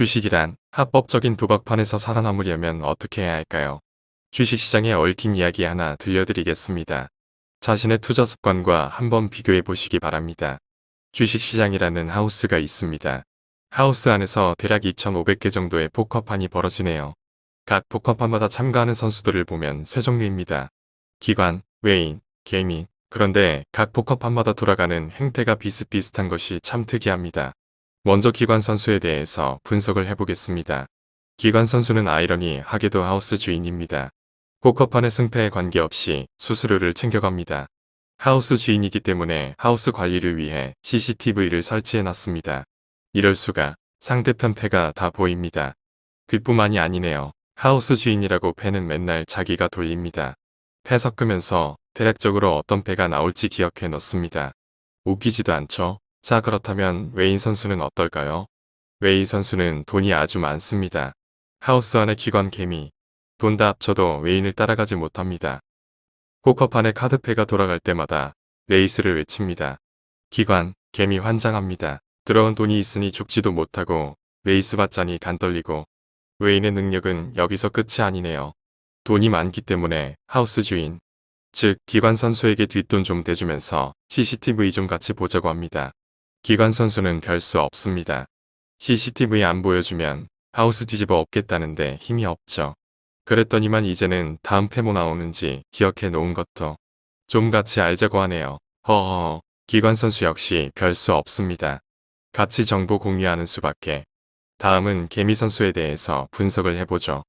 주식이란 합법적인 도박판에서 살아남으려면 어떻게 해야 할까요? 주식시장에 얽힌 이야기 하나 들려드리겠습니다. 자신의 투자 습관과 한번 비교해 보시기 바랍니다. 주식시장이라는 하우스가 있습니다. 하우스 안에서 대략 2,500개 정도의 포커판이 벌어지네요. 각 포커판마다 참가하는 선수들을 보면 세 종류입니다. 기관, 외인, 개미, 그런데 각 포커판마다 돌아가는 행태가 비슷비슷한 것이 참 특이합니다. 먼저 기관 선수에 대해서 분석을 해보겠습니다. 기관 선수는 아이러니 하게도 하우스 주인입니다. 포커판의 승패에 관계없이 수수료를 챙겨갑니다. 하우스 주인이기 때문에 하우스 관리를 위해 CCTV를 설치해놨습니다. 이럴 수가 상대편 패가 다 보입니다. 그뿐만이 아니네요. 하우스 주인이라고 패는 맨날 자기가 돌립니다. 패 섞으면서 대략적으로 어떤 패가 나올지 기억해 놓습니다. 웃기지도 않죠? 자 그렇다면 외인 선수는 어떨까요? 외인 선수는 돈이 아주 많습니다. 하우스 안의 기관 개미, 돈 다 합쳐도 외인을 따라가지 못합니다. 포커판에 카드패가 돌아갈 때마다 레이스를 외칩니다. 기관, 개미 환장합니다. 들어온 돈이 있으니 죽지도 못하고 레이스 받자니 간 떨리고 외인의 능력은 여기서 끝이 아니네요. 돈이 많기 때문에 하우스 주인, 즉 기관 선수에게 뒷돈 좀 대주면서 CCTV 좀 같이 보자고 합니다. 기관 선수는 별 수 없습니다. CCTV 안 보여주면 하우스 뒤집어 엎겠다는데 힘이 없죠. 그랬더니만 이제는 다음 패모 나오는지 기억해 놓은 것도 좀 같이 알자고 하네요. 허허 기관 선수 역시 별 수 없습니다. 같이 정보 공유하는 수밖에. 다음은 개미 선수에 대해서 분석을 해보죠.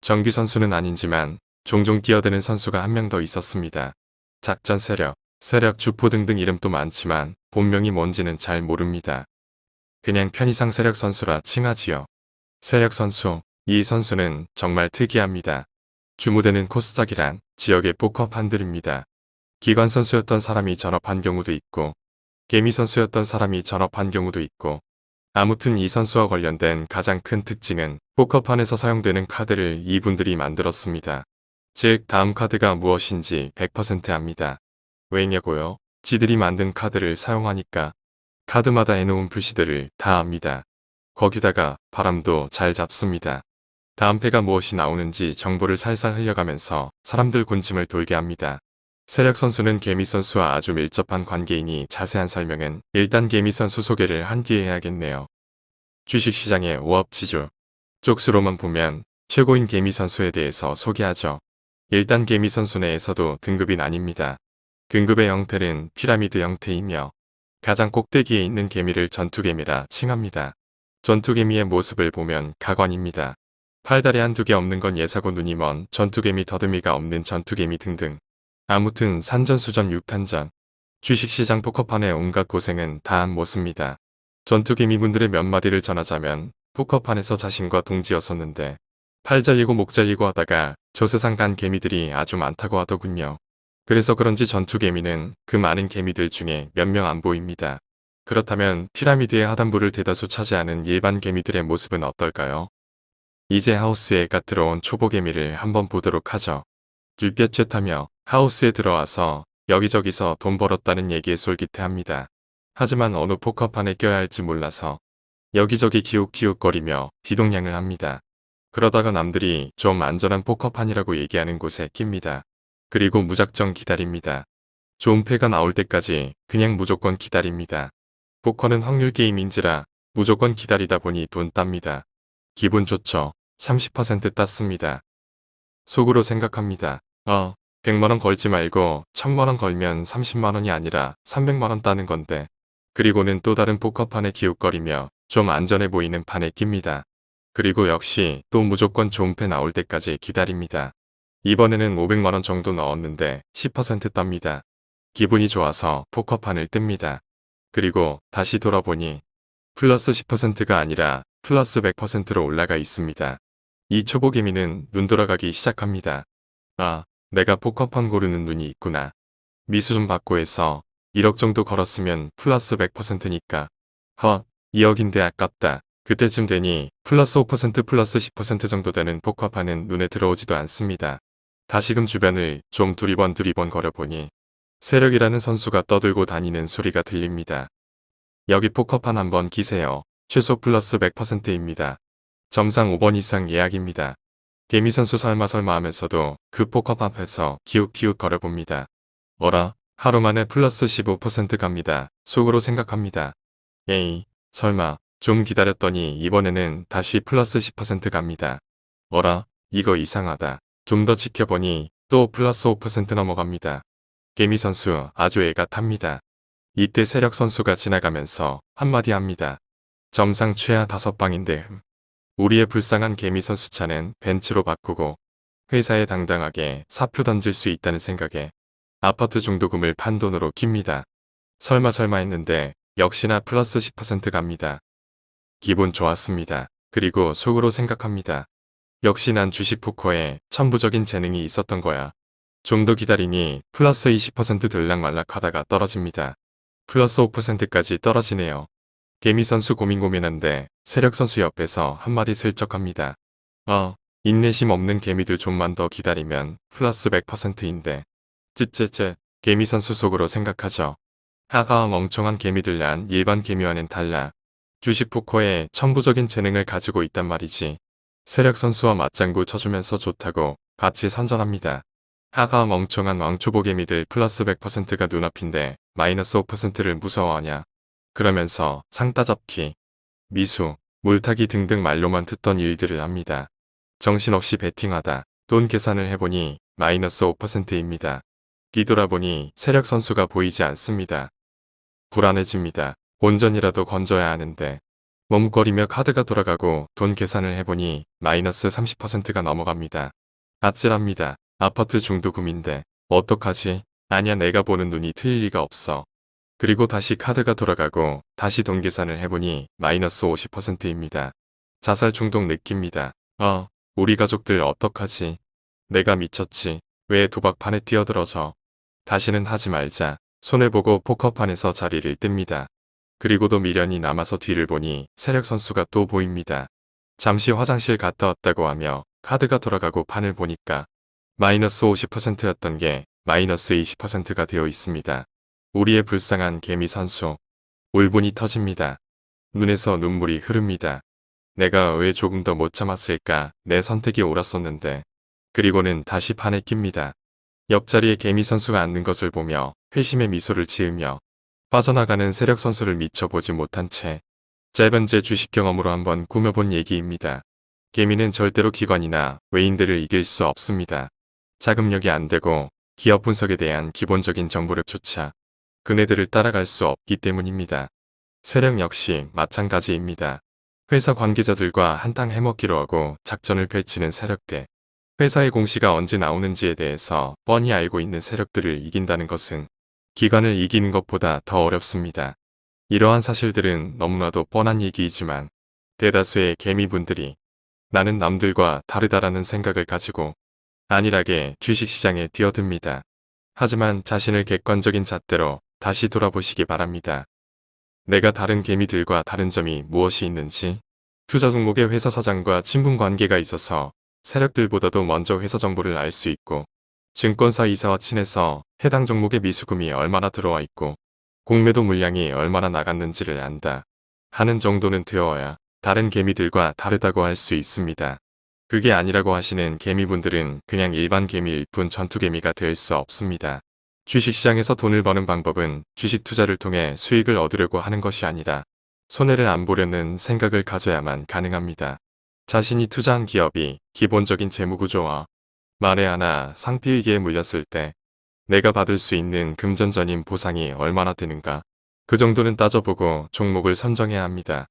정규 선수는 아닌지만 종종 끼어드는 선수가 한 명 더 있었습니다. 작전 세력, 세력 주포 등등 이름도 많지만 본명이 뭔지는 잘 모릅니다. 그냥 편의상 세력 선수라 칭하지요. 세력 선수, 이 선수는 정말 특이합니다. 주무대는 코스닥이란 지역의 포커 판들입니다. 기관 선수였던 사람이 전업한 경우도 있고 개미 선수였던 사람이 전업한 경우도 있고 아무튼 이 선수와 관련된 가장 큰 특징은 포커판에서 사용되는 카드를 이분들이 만들었습니다. 즉 다음 카드가 무엇인지 100% 압니다. 왜냐고요? 지들이 만든 카드를 사용하니까 카드마다 해놓은 표시들을 다 압니다. 거기다가 바람도 잘 잡습니다. 다음 패가 무엇이 나오는지 정보를 살살 흘려가면서 사람들 군침을 돌게 합니다. 세력 선수는 개미 선수와 아주 밀접한 관계이니 자세한 설명은 일단 개미 선수 소개를 한 뒤에 해야겠네요. 주식시장의 오업지주 쪽수로만 보면 최고인 개미 선수에 대해서 소개하죠. 일단 개미 선수 내에서도 등급이 나뉩니다. 등급의 형태는 피라미드 형태이며 가장 꼭대기에 있는 개미를 전투개미라 칭합니다. 전투개미의 모습을 보면 가관입니다. 팔다리 한두 개 없는 건 예사고 눈이 먼 전투개미 더듬이가 없는 전투개미 등등. 아무튼 산전수전 육탄전. 주식시장 포커판의 온갖 고생은 다한 모습니다. 전투개미분들의 몇 마디를 전하자면 포커판에서 자신과 동지였었는데 팔 잘리고 목 잘리고 하다가 조세상 간 개미들이 아주 많다고 하더군요. 그래서 그런지 전투개미는 그 많은 개미들 중에 몇 명 안 보입니다. 그렇다면 피라미드의 하단부를 대다수 차지하는 일반 개미들의 모습은 어떨까요? 이제 하우스에 갓 들어온 초보개미를 한번 보도록 하죠. 줄볕쨉하며 하우스에 들어와서 여기저기서 돈 벌었다는 얘기에 솔깃해합니다. 하지만 어느 포커판에 껴야 할지 몰라서 여기저기 기웃기웃거리며 비동냥을 합니다. 그러다가 남들이 좀 안전한 포커판이라고 얘기하는 곳에 낍니다. 그리고 무작정 기다립니다. 좋은 패가 나올 때까지 그냥 무조건 기다립니다. 포커는 확률 게임인지라 무조건 기다리다 보니 돈 땁니다. 기분 좋죠. 30% 땄습니다. 속으로 생각합니다. 어, 100만원 걸지 말고 1000만원 걸면 30만원이 아니라 300만원 따는 건데. 그리고는 또 다른 포커판에 기웃거리며 좀 안전해 보이는 판에 낍니다. 그리고 역시 또 무조건 좋은 패 나올 때까지 기다립니다. 이번에는 500만원 정도 넣었는데 10% 땁니다. 기분이 좋아서 포커판을 뜹니다. 그리고 다시 돌아보니 플러스 10%가 아니라 플러스 100%로 올라가 있습니다. 이 초보 개미는 눈 돌아가기 시작합니다. 아, 내가 포커판 고르는 눈이 있구나. 미수 좀 받고 해서 1억 정도 걸었으면 플러스 100%니까. 허, 2억인데 아깝다. 그때쯤 되니 플러스 5% 플러스 10% 정도 되는 포커판은 눈에 들어오지도 않습니다. 다시금 주변을 좀 두리번 두리번 거려보니 세력이라는 선수가 떠들고 다니는 소리가 들립니다. 여기 포커판 한번 끼세요. 최소 플러스 100%입니다. 점상 5번 이상 예약입니다. 개미 선수 설마 설마 하면서도 그 포컵 앞에서 기웃기웃 거려봅니다. 어라, 하루 만에 플러스 15% 갑니다. 속으로 생각합니다. 에이, 설마, 좀 기다렸더니 이번에는 다시 플러스 10% 갑니다. 어라, 이거 이상하다. 좀 더 지켜보니 또 플러스 5% 넘어갑니다. 개미 선수 아주 애가 탑니다. 이때 세력 선수가 지나가면서 한마디 합니다. 점상 최하 다섯 방인데 흠. 우리의 불쌍한 개미 선수 차는 벤츠로 바꾸고 회사에 당당하게 사표 던질 수 있다는 생각에 아파트 중도금을 판 돈으로 깁니다. 설마 설마 했는데 역시나 플러스 10% 갑니다. 기분 좋았습니다. 그리고 속으로 생각합니다. 역시 난 주식 포커에 천부적인 재능이 있었던 거야. 좀 더 기다리니 플러스 20% 들락말락 하다가 떨어집니다. 플러스 5%까지 떨어지네요. 개미 선수 고민 고민한데 세력 선수 옆에서 한마디 슬쩍 합니다. 어, 인내심 없는 개미들 좀만 더 기다리면 플러스 100%인데. 쯧쯧쯧 개미 선수 속으로 생각하죠. 하하 멍청한 개미들 난 일반 개미와는 달라. 주식 포커에 천부적인 재능을 가지고 있단 말이지. 세력 선수와 맞장구 쳐주면서 좋다고 같이 선전합니다. 하하 멍청한 왕초보 개미들 플러스 100%가 눈앞인데 마이너스 5%를 무서워하냐. 그러면서 상 따잡기, 미수, 물타기 등등 말로만 듣던 일들을 합니다. 정신없이 베팅하다 돈 계산을 해보니 마이너스 5%입니다. 뒤돌아보니 세력 선수가 보이지 않습니다. 불안해집니다. 온전이라도 건져야 하는데 머뭇거리며 카드가 돌아가고 돈 계산을 해보니 마이너스 30%가 넘어갑니다. 아찔합니다. 아파트 중도금인데 어떡하지? 아니야 내가 보는 눈이 틀릴 리가 없어. 그리고 다시 카드가 돌아가고 다시 돈 계산을 해보니 마이너스 50%입니다. 자살 중독 느낍니다. 어, 우리 가족들 어떡하지? 내가 미쳤지. 왜 도박판에 뛰어들어져? 다시는 하지 말자. 손해보고 포커판에서 자리를 뜹니다. 그리고도 미련이 남아서 뒤를 보니 세력 선수가 또 보입니다. 잠시 화장실 갔다 왔다고 하며 카드가 돌아가고 판을 보니까 마이너스 50%였던 게 마이너스 20%가 되어 있습니다. 우리의 불쌍한 개미 선수. 울분이 터집니다. 눈에서 눈물이 흐릅니다. 내가 왜 조금 더 못 참았을까 내 선택이 옳았었는데. 그리고는 다시 판에 낍니다. 옆자리에 개미 선수가 앉는 것을 보며 회심의 미소를 지으며 빠져나가는 세력 선수를 미쳐 보지 못한 채 짧은 제 주식 경험으로 한번 꾸며본 얘기입니다. 개미는 절대로 기관이나 외인들을 이길 수 없습니다. 자금력이 안 되고 기업 분석에 대한 기본적인 정보력조차 그네들을 따라갈 수 없기 때문입니다. 세력 역시 마찬가지입니다. 회사 관계자들과 한탕 해먹기로 하고 작전을 펼치는 세력들. 회사의 공시가 언제 나오는지에 대해서 뻔히 알고 있는 세력들을 이긴다는 것은 기관을 이기는 것보다 더 어렵습니다. 이러한 사실들은 너무나도 뻔한 얘기이지만 대다수의 개미분들이 나는 남들과 다르다라는 생각을 가지고 안일하게 주식시장에 뛰어듭니다. 하지만 자신을 객관적인 잣대로 다시 돌아보시기 바랍니다. 내가 다른 개미들과 다른 점이 무엇이 있는지 투자 종목의 회사 사장과 친분 관계가 있어서 세력들보다도 먼저 회사 정보를 알 수 있고 증권사 이사와 친해서 해당 종목의 미수금이 얼마나 들어와 있고 공매도 물량이 얼마나 나갔는지를 안다 하는 정도는 되어야 다른 개미들과 다르다고 할 수 있습니다. 그게 아니라고 하시는 개미분들은 그냥 일반 개미일 뿐 전투개미가 될 수 없습니다. 주식시장에서 돈을 버는 방법은 주식 투자를 통해 수익을 얻으려고 하는 것이 아니라 손해를 안 보려는 생각을 가져야만 가능합니다. 자신이 투자한 기업이 기본적인 재무구조와 만에 하나 상피위기에 물렸을 때 내가 받을 수 있는 금전전인 보상이 얼마나 되는가 그 정도는 따져보고 종목을 선정해야 합니다.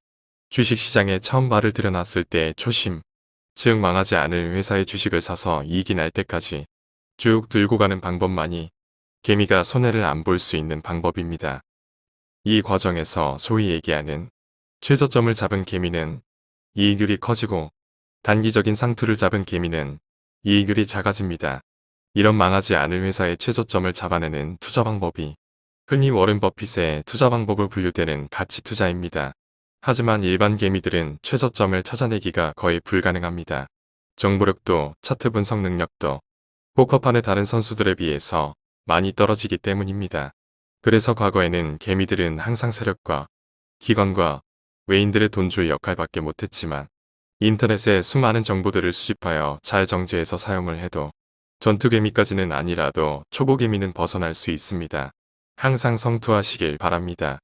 주식시장에 처음 발을 들여놨을 때의 초심 즉 망하지 않을 회사의 주식을 사서 이익이 날 때까지 쭉 들고 가는 방법만이 개미가 손해를 안 볼 수 있는 방법입니다. 이 과정에서 소위 얘기하는 최저점을 잡은 개미는 이익률이 커지고 단기적인 상투를 잡은 개미는 이익률이 작아집니다. 이런 망하지 않을 회사의 최저점을 잡아내는 투자 방법이 흔히 워렌 버핏의 투자 방법을 분류되는 가치 투자입니다. 하지만 일반 개미들은 최저점을 찾아내기가 거의 불가능합니다. 정보력도 차트 분석 능력도 포커판의 다른 선수들에 비해서 많이 떨어지기 때문입니다. 그래서 과거에는 개미들은 항상 세력과 기관과 외인들의 돈줄 역할밖에 못했지만 인터넷에 수많은 정보들을 수집하여 잘 정제해서 사용을 해도 전투개미까지는 아니라도 초보개미는 벗어날 수 있습니다. 항상 성투하시길 바랍니다.